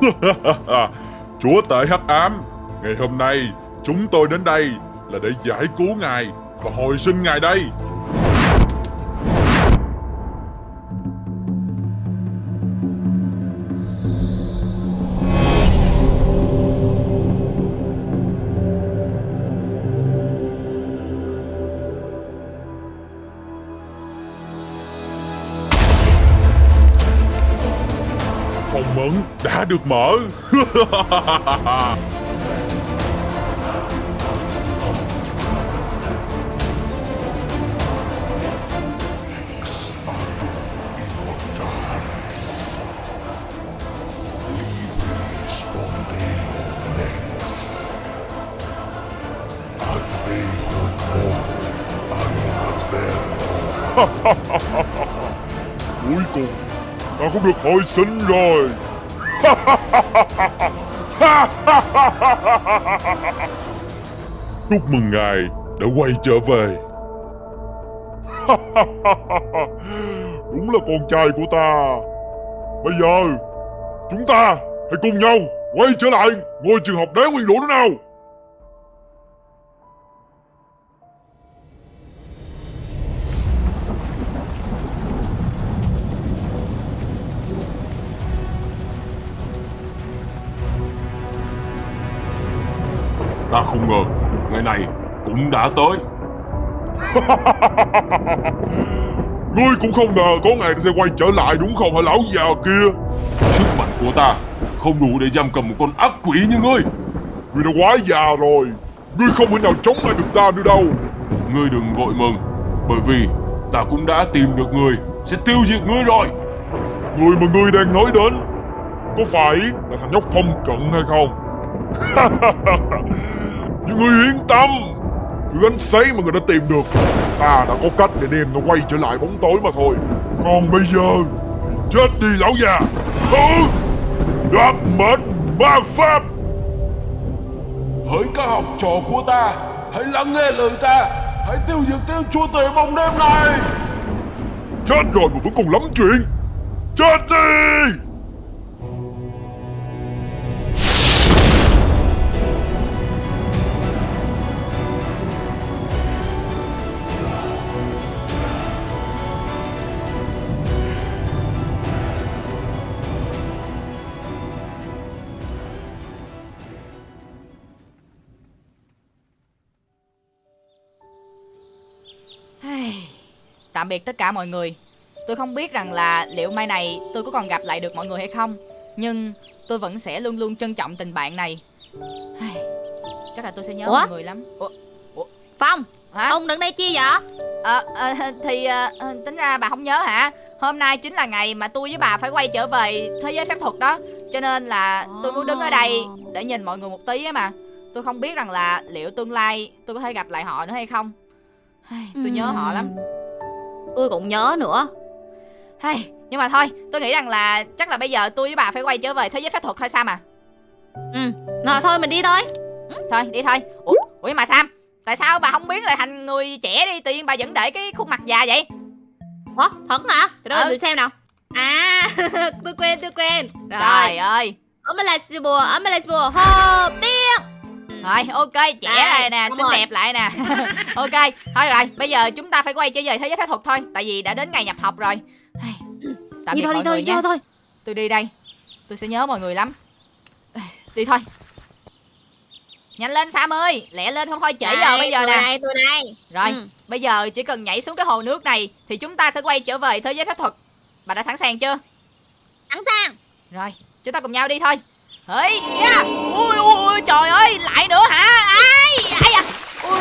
Chúa tể hắc ám, Ngày hôm nay chúng tôi đến đây là để giải cứu ngài và hồi sinh ngài đây. Phòng mẫn đã được mở. Cuối cùng ta cũng được hồi sinh rồi. Chúc mừng ngài đã quay trở về. Đúng là con trai của ta. Bây giờ Chúng ta hãy cùng nhau Quay trở lại ngôi trường học đế nguyên lũ nữa nào ngờ Ngày này cũng đã tới. Ngươi cũng không ngờ có ngày ta sẽ quay trở lại đúng không hả lão già kia? Sức mạnh của ta không đủ để giam cầm một con ác quỷ như ngươi. Ngươi đã quá già rồi, Ngươi không thể nào chống lại được ta nữa đâu. Ngươi đừng vội mừng, Bởi vì ta cũng đã tìm được người Sẽ tiêu diệt ngươi rồi. Người mà ngươi đang nói đến Có phải là thằng nhóc phong cận hay không? Nhưng ngươi yên tâm. Thứ ánh sấy mà người đã tìm được. Ta đã có cách để đem nó quay trở lại bóng tối mà thôi. Còn bây giờ Chết đi lão già. Ừ Đoạt mệnh ma pháp. Hỡi các học trò của ta Hãy lắng nghe lời ta. Hãy tiêu diệt tên chúa tể bóng đêm này. Chết rồi mà vẫn còn lắm chuyện. Chết đi Tạm biệt tất cả mọi người. Tôi không biết rằng là liệu mai này tôi có còn gặp lại được mọi người hay không Nhưng tôi vẫn sẽ luôn luôn trân trọng tình bạn này. Chắc là tôi sẽ nhớ Ủa? mọi người lắm. Ủa? Phong Hả? Ông đứng đây chi vậy? Ờ, ờ, thì ờ, tính ra bà không nhớ hả? Hôm nay chính là ngày mà tôi với bà phải quay trở về thế giới phép thuật đó Cho nên là tôi muốn đứng ở đây để nhìn mọi người một tí á mà. Tôi không biết rằng là liệu tương lai tôi có thể gặp lại họ nữa hay không. Tôi nhớ họ lắm Tôi cũng nhớ nữa. Hay, nhưng mà thôi, tôi nghĩ rằng là chắc là bây giờ tôi với bà phải quay trở về thế giới phép thuật thôi Sam à. Ừ Rồi thôi mình đi thôi. Thôi, đi thôi. Ủa, ủa mà Sam, tại sao bà không biến lại thành người trẻ đi Tự nhiên bà vẫn để cái khuôn mặt già vậy? Ủa thật hả? Để Ừ. tôi xem nào. À tôi quên tôi quên. Rồi. Trời ơi. Ông là bùa Ông là bùa Hồ biết Rồi, ok, trẻ lại nè, xinh đẹp lại nè. Ok, thôi rồi, bây giờ chúng ta phải quay trở về thế giới phép thuật thôi Tại vì đã đến ngày nhập học rồi. Tạm Đi biệt thôi đi mọi thôi người đi nha thôi thôi. Tôi đi đây Tôi sẽ nhớ mọi người lắm. Đi thôi. Nhanh lên Sam ơi Lẹ lên không thôi trễ giờ bây giờ tôi nè. đây tôi đây. Rồi Ừ. bây giờ chỉ cần nhảy xuống cái hồ nước này Thì chúng ta sẽ quay trở về thế giới phép thuật. Bà đã sẵn sàng chưa? Sẵn sàng. Rồi chúng ta cùng nhau đi thôi Hey, yeah. ui, ui, trời ơi, lại nữa hả? Ai, ai à? Ui,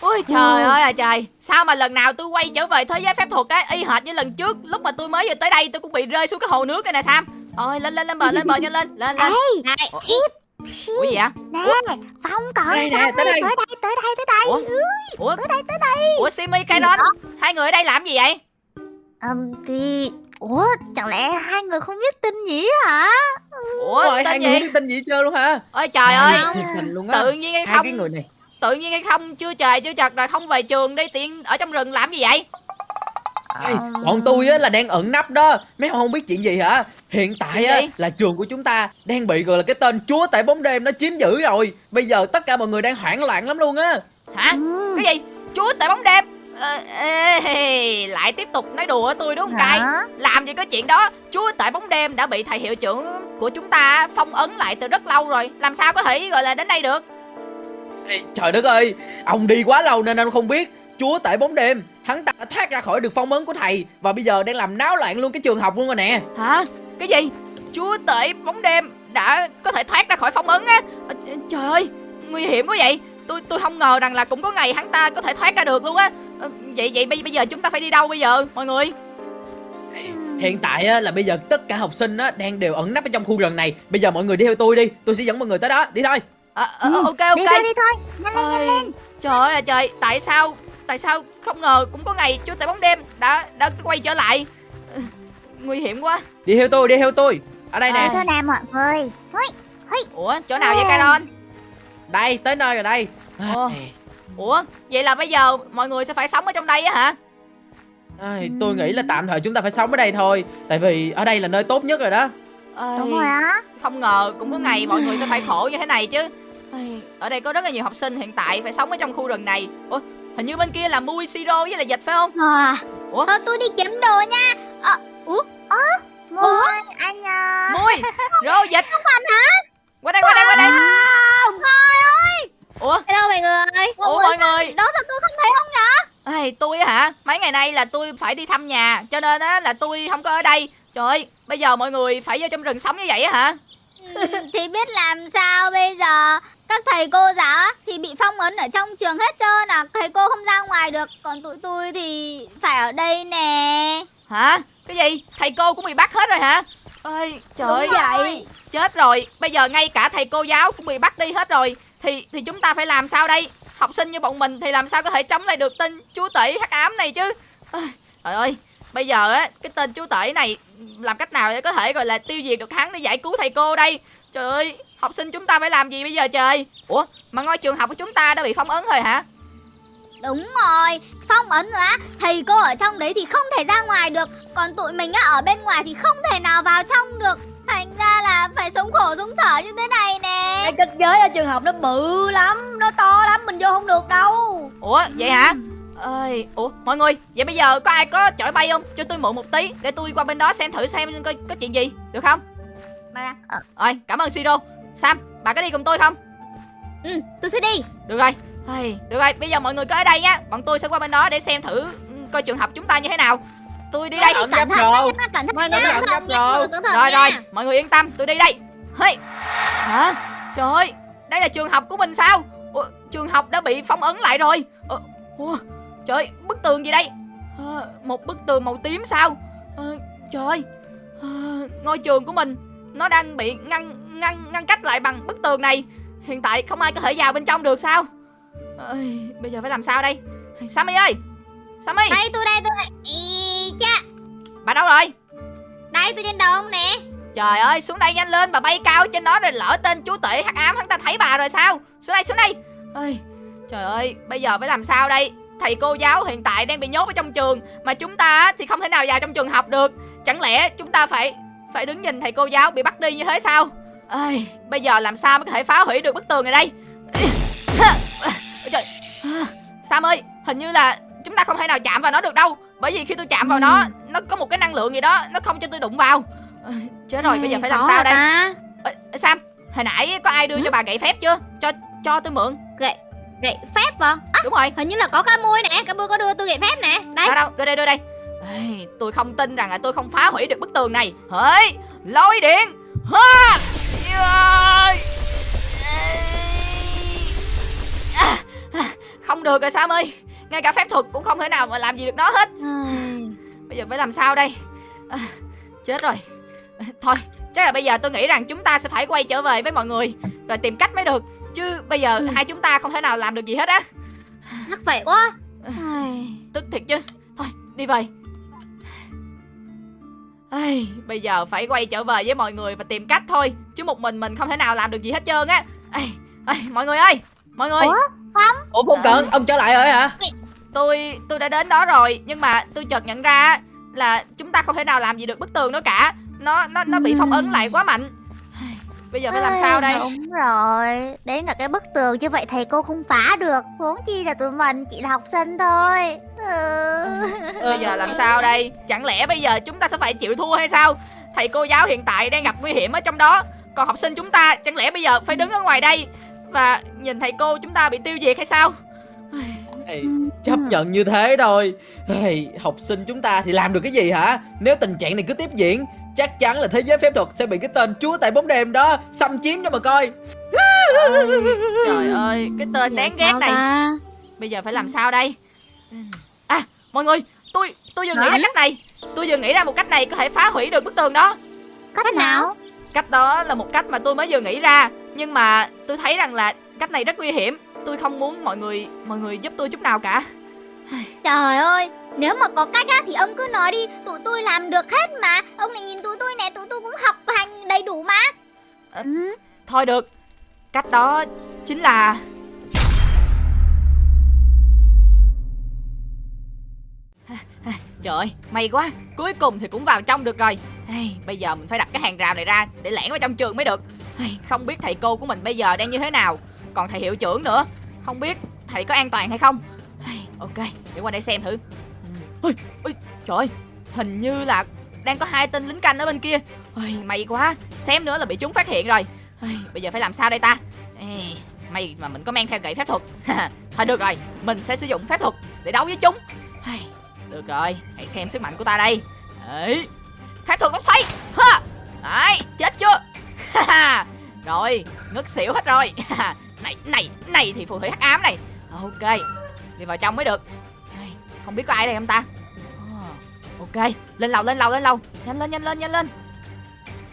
ui, trời ơi à trời. Sao mà lần nào tôi quay trở về thế giới phép thuật á, y hệt như lần trước, lúc mà tôi mới vừa tới đây tôi cũng bị rơi xuống cái hồ nước này nè Sam. Ôi, lên lên lên bờ, lên bờ nhanh lên, lên lên. Này Chip Ủa gì vậy? Nè Phong cận Đây nè, Sammy tới đây. tới đây tới đây tới đây Ủa? Ủa, Tới đây tới đây ủa Simi, Kairon, hai người ở đây làm gì vậy? Ừm thì Ủa chẳng lẽ hai người không biết tin nhỉ hả? Ủa, Rồi hai tên người gì? biết tin gì trơn luôn hả? Ôi trời ơi, luôn á. Tự nhiên hay Hai không? cái người này. Tự nhiên hay không chưa trời chưa chật rồi không về trường đi tiện ở trong rừng làm gì vậy? Ê, bọn tôi á là đang ẩn nấp đó. Mấy ông không biết chuyện gì hả? Hiện tại á gì? là trường của chúng ta đang bị gọi là cái tên chúa tể bóng đêm nó chiếm giữ rồi. Bây giờ tất cả mọi người đang hoảng loạn lắm luôn á. Hả? Ừ. cái gì? Chúa tể bóng đêm Ờ, ê, lại tiếp tục nói đùa tôi đúng không cay? Làm gì có chuyện đó. Chúa tể bóng đêm đã bị thầy hiệu trưởng của chúng ta phong ấn lại từ rất lâu rồi. Làm sao có thể gọi là đến đây được? Ê, trời đất ơi ông đi quá lâu nên ông không biết. Chúa tể bóng đêm hắn ta đã thoát ra khỏi được phong ấn của thầy và bây giờ đang làm náo loạn luôn cái trường học luôn rồi nè. Hả? Cái gì? Chúa tể bóng đêm đã có thể thoát ra khỏi phong ấn á? Ờ, trời ơi nguy hiểm quá vậy. Tôi tôi không ngờ rằng là cũng có ngày hắn ta có thể thoát ra được luôn á Ờ, vậy vậy bây, bây giờ chúng ta phải đi đâu bây giờ mọi người? Hiện tại á, là bây giờ tất cả học sinh á, đang đều ẩn nấp ở trong khu rừng này. Bây giờ mọi người đi theo tôi đi Tôi sẽ dẫn mọi người tới đó. Đi thôi. Ờ, ờ, ờ, ok ok. Đi thôi đi thôi. Nhanh lên nhanh lên. trời ơi trời tại sao tại sao không ngờ cũng có ngày chúa tể bóng đêm đã đã quay trở lại. Ờ, nguy hiểm quá. Đi theo tôi Đi theo tôi. Ở đây À. nè. Thôi nào mọi người. Ủa chỗ nào vậy Caron? Đây tới nơi rồi đây. Ồ. à, ủa vậy là bây giờ mọi người sẽ phải sống ở trong đây á hả? Ai, Tôi nghĩ là tạm thời chúng ta phải sống ở đây thôi. Tại vì ở đây là nơi tốt nhất rồi đó. Ôi, Đúng rồi á. không ngờ cũng có ngày mọi người sẽ phải khổ như thế này chứ. Ở đây có rất là nhiều học sinh hiện tại phải sống ở trong khu rừng này. Ủa hình như bên kia là mui siro với là dịch phải không? À, Ủa? Thôi tôi đi kiếm đồ nha. Ờ Ủa? Ơ Ngồi anh à. Mui rô dịch. Không anh hả? Qua đây qua đây qua đây ủa? Hello mọi người. Ủa mọi người? Đó sao tôi không thấy ông nhỉ Ê, tôi hả? Mấy ngày nay là tôi phải đi thăm nhà Cho nên á là tôi không có ở đây. Trời ơi, bây giờ mọi người phải vô trong rừng sống như vậy á hả? Ừ, Thì biết làm sao bây giờ? Các thầy cô giáo thì bị phong ấn ở trong trường hết trơn à. Thầy cô không ra ngoài được Còn tụi tôi thì phải ở đây nè. Hả? Cái gì? Thầy cô cũng bị bắt hết rồi hả? Ơi, trời ơi, vậy chết rồi. Bây giờ ngay cả thầy cô giáo cũng bị bắt đi hết rồi Thì thì chúng ta phải làm sao đây? Học sinh như bọn mình thì làm sao có thể chống lại được tên chúa tể hắc ám này chứ? Trời ơi, bây giờ á Cái tên chúa tể này làm cách nào để có thể gọi là tiêu diệt được hắn để giải cứu thầy cô đây? Trời ơi, học sinh chúng ta phải làm gì bây giờ trời? Ủa, mà ngôi trường học của chúng ta đã bị phong ấn rồi hả? Đúng rồi Phong ấn rồi á Thầy cô ở trong đấy thì không thể ra ngoài được. Còn tụi mình á ở bên ngoài thì không thể nào vào trong được Thành ra là phải sống khổ sống sở như thế này nè Cái kết giới ở trường học nó bự lắm Nó to lắm mình vô không được đâu Ủa, vậy hả? Ơi, ủa, mọi người, vậy bây giờ có ai có chổi bay không? Cho tôi mượn một tí để tôi qua bên đó xem thử xem coi có chuyện gì, được không? Mà ờ, Rồi, cảm ơn Siro. Sam, bà có đi cùng tôi không? Ừ tôi sẽ đi Được rồi. Ây, được rồi, bây giờ mọi người cứ ở đây nhá. Bọn tôi sẽ qua bên đó để xem thử ừ, coi trường học chúng ta như thế nào. Tôi đi đây. Ẩn Cẩn thận Cẩn thận Mọi người cẩn thận rồi. Rồi mọi người yên tâm, tôi đi đây. Hey. Hả? Trời ơi, đây là trường học của mình sao? Ủa, trường học đã bị phong ấn lại rồi. Ờ, ủa, trời ơi, bức tường gì đây? Ờ, một bức tường màu tím sao? Ờ, trời ơi, ờ, ngôi trường của mình nó đang bị ngăn ngăn ngăn cách lại bằng bức tường này. Hiện tại không ai có thể vào bên trong được sao? Ơi, bây giờ phải làm sao đây? Sammy ơi, Sammy, Đây tôi đây tôi đây cha. Bà đâu rồi? Đây tôi trên đầu ông nè. Trời ơi xuống đây nhanh lên Bà bay cao trên đó rồi lỡ tên chúa tể hắc ám Hắn ta thấy bà rồi sao? Xuống đây xuống đây. Ơi Trời ơi bây giờ phải làm sao đây? Thầy cô giáo hiện tại đang bị nhốt ở trong trường Mà chúng ta thì không thể nào vào trong trường học được. Chẳng lẽ chúng ta phải Phải đứng nhìn thầy cô giáo bị bắt đi như thế sao? Ơi Bây giờ làm sao mới có thể phá hủy được bức tường này đây? Ôi Trời. Sam ơi hình như là chúng ta không thể nào chạm vào nó được đâu Bởi vì khi tôi chạm vào nó Nó có một cái năng lượng gì đó Nó không cho tôi đụng vào. Ôi, Chết rồi bây giờ phải làm sao đây? ta? Ê, Sam hồi nãy có ai đưa cho bà gậy phép chưa? Cho cho tôi mượn. Gậy phép vào Đúng rồi. Hình như là có cá mui nè Cá mui có đưa tôi gậy phép nè. Đây. Đâu đâu đưa đây đưa đây. Ê, Tôi không tin rằng là tôi không phá hủy được bức tường này. Hỡi Lôi điện. Ha. À, à, Không được rồi Sam ơi Ngay cả phép thuật cũng không thể nào mà làm gì được nó hết. Bây giờ phải làm sao đây? À, Chết rồi. À, Thôi chắc là bây giờ tôi nghĩ rằng chúng ta sẽ phải quay trở về với mọi người Rồi tìm cách mới được. Chứ bây giờ Ừ. hai chúng ta không thể nào làm được gì hết á. Mắc vậy quá. Tức thiệt chứ. Thôi đi về. Ai, Bây giờ phải quay trở về với mọi người và tìm cách thôi Chứ một mình mình không thể nào làm được gì hết trơn á. Ai, ai, Mọi người ơi Mọi người. Ủa? Ủa không cần Ông trở lại rồi hả tôi tôi đã đến đó rồi nhưng mà tôi chợt nhận ra là chúng ta không thể nào làm gì được bức tường đó cả. Nó nó nó bị phong ấn lại quá mạnh. Bây giờ phải làm sao đây? Đúng rồi. Đến cả cái bức tường như vậy thầy cô không phá được. Huống chi là tụi mình chỉ là học sinh thôi. Ừ. bây giờ làm sao đây? Chẳng lẽ bây giờ chúng ta sẽ phải chịu thua hay sao? Thầy cô giáo hiện tại đang gặp nguy hiểm ở trong đó. Còn học sinh chúng ta chẳng lẽ bây giờ phải đứng ở ngoài đây và nhìn thầy cô chúng ta bị tiêu diệt hay sao Chấp nhận như thế thôi. Ê, học sinh chúng ta thì làm được cái gì hả? Nếu tình trạng này cứ tiếp diễn chắc chắn là thế giới phép thuật sẽ bị cái tên chúa tại bóng đêm đó xâm chiếm cho mà coi. Ôi, trời ơi cái tên đáng ghét này. ta? bây giờ phải làm sao đây? À mọi người tôi tôi vừa nghĩ ra cách này. Tôi vừa nghĩ ra một cách này có thể phá hủy được bức tường đó. Cách nào? cách đó là một cách mà tôi mới vừa nghĩ ra nhưng mà tôi thấy rằng là cách này rất nguy hiểm tôi không muốn mọi người mọi người giúp tôi chút nào cả. Trời ơi Nếu mà có cách á thì ông cứ nói đi Tụi tôi làm được hết mà. Ông này nhìn tụi tôi nè Tụi tôi cũng học hành đầy đủ mà. Ừ. thôi được. Cách đó chính là Trời ơi, may quá. Cuối cùng thì cũng vào trong được rồi. Bây giờ mình phải đặt cái hàng rào này ra Để lẻn vào trong trường mới được. Không biết thầy cô của mình bây giờ đang như thế nào còn thầy hiệu trưởng nữa. Không biết thầy có an toàn hay không? Ok, để qua đây xem thử. Ừ. Ôi, ôi, Trời ơi, hình như là Đang có hai tên lính canh ở bên kia. Ôi, May quá, xém nữa là bị chúng phát hiện rồi. Ôi, Bây giờ phải làm sao đây ta? Ê, May mà mình có mang theo gậy phép thuật. Thôi được rồi Mình sẽ sử dụng phép thuật để đấu với chúng. Được rồi Hãy xem sức mạnh của ta đây. Đấy. Phép thuật bốc xoay. Ha. Đấy Chết chưa? Rồi Ngất xỉu hết rồi. Này này này thì phù thủy hắc ám này. Ok Đi vào trong mới được. Không biết có ai đây không ta? Ờ, ok Lên lầu lên lầu lên lầu. Nhanh lên nhanh lên nhanh lên.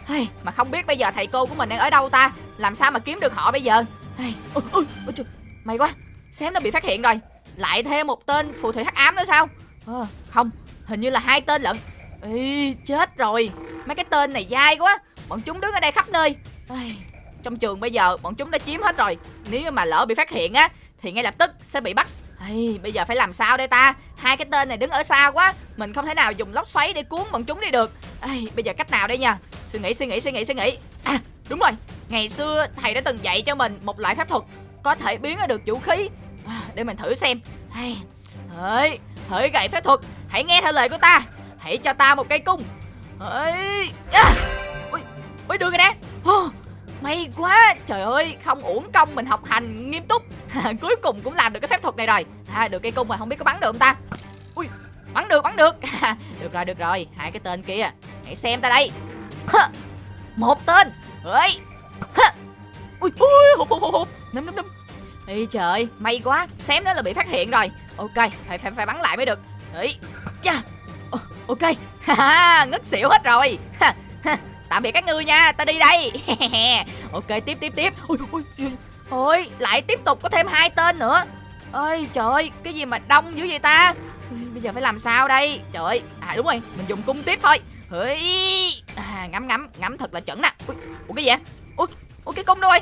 Hey, mà không biết bây giờ thầy cô của mình đang ở đâu ta? Làm sao mà kiếm được họ bây giờ? Hey, ôi, ôi, ôi, trời, May quá. Xém nó bị phát hiện rồi. Lại thêm một tên phù thủy hắc ám nữa sao? Ờ, Không Hình như là hai tên lận. Ê, chết rồi. Mấy cái tên này dai quá. Bọn chúng đứng ở đây khắp nơi. Ai, trong trường bây giờ bọn chúng đã chiếm hết rồi. Nếu mà lỡ bị phát hiện á Thì ngay lập tức sẽ bị bắt. Ây, Bây giờ phải làm sao đây ta? Hai cái tên này đứng ở xa quá. Mình không thể nào dùng lốc xoáy để cuốn bọn chúng đi được. Ây, Bây giờ cách nào đây nha? Suy nghĩ suy nghĩ suy nghĩ suy nghĩ. À đúng rồi. Ngày xưa thầy đã từng dạy cho mình một loại phép thuật Có thể biến ra được vũ khí. À, Để mình thử xem. Hay Hỡi Hỡi gậy phép thuật Hãy nghe theo lời của ta. Hãy cho ta một cây cung. Hỡi à. Ui, ui đưa cái nè May quá Trời ơi Không uổng công mình học hành nghiêm túc. Cuối cùng cũng làm được cái phép thuật này rồi. À, Được cây cung mà không biết có bắn được không ta? Ui Bắn được bắn được. Được rồi được rồi. Hai cái tên kia Hãy xem ta đây. Một tên. Ơi Ui ui hụp hụp hụp Nấm nấm nấm. Ê trời may quá Xém nữa là bị phát hiện rồi. Ok phải phải phải bắn lại mới được. Ấy Chà. Ok. Ngất xỉu hết rồi. Tạm biệt các ngươi nha Ta đi đây. Ok tiếp tiếp tiếp. Ôi ôi Ôi lại tiếp tục có thêm hai tên nữa. Ơi trời ơi cái gì mà đông dữ vậy ta? Bây giờ phải làm sao đây? Trời ơi à đúng rồi mình dùng cung tiếp thôi. Ơi à, ngắm ngắm ngắm thật là chuẩn nè. Ui, ủa cái gì vậy? Ui, cái cung đâu rồi?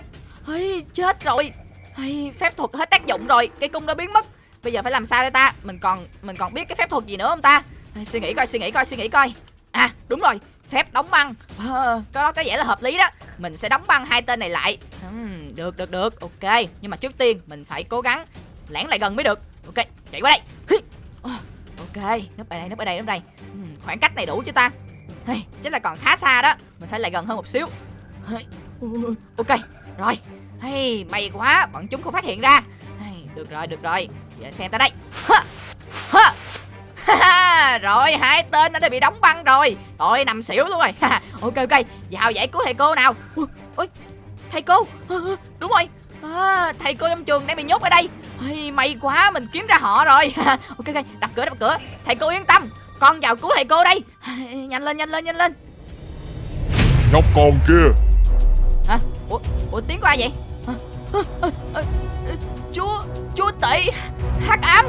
Ây, chết rồi. Ây, phép thuật hết tác dụng rồi cái cung đã biến mất. Bây giờ phải làm sao đây ta? Mình còn mình còn biết cái phép thuật gì nữa không ta? Ây, suy nghĩ coi suy nghĩ coi suy nghĩ coi. À đúng rồi phép đóng băng. Ờ, có đó có vẻ là hợp lý đó. Mình sẽ đóng băng hai tên này lại. Uhm, được được được. Ok nhưng mà trước tiên mình phải cố gắng lãng lại gần mới được. Ok chạy qua đây. Ờ, ok núp ở đây núp ở đây núp ở đây. Uhm, khoảng cách này đủ chưa ta? Hey, chắc là còn khá xa đó. Mình phải lại gần hơn một xíu. Hey, ok rồi. Hey, may quá bọn chúng không phát hiện ra. Hey, được rồi được rồi. Giờ xem tới đây. Ha. Ha. Ha, rồi hai tên đã bị đóng băng rồi. Rồi nằm xỉu luôn rồi. Ok ok. Vào giải cứu thầy cô nào. Ui, ui, thầy cô. Đúng rồi. À, thầy cô trong trường đang bị nhốt ở đây. Ây, may quá mình kiếm ra họ rồi. Ok ok. Đập cửa đập cửa. Thầy cô yên tâm. Con vào cứu thầy cô đây. Nhanh lên nhanh lên nhanh lên. Nhóc con kia. Hả? Ủa, ủa tiếng của ai vậy? Hả? Hả? Hả? Hả? chúa chúa tể. Hắc ám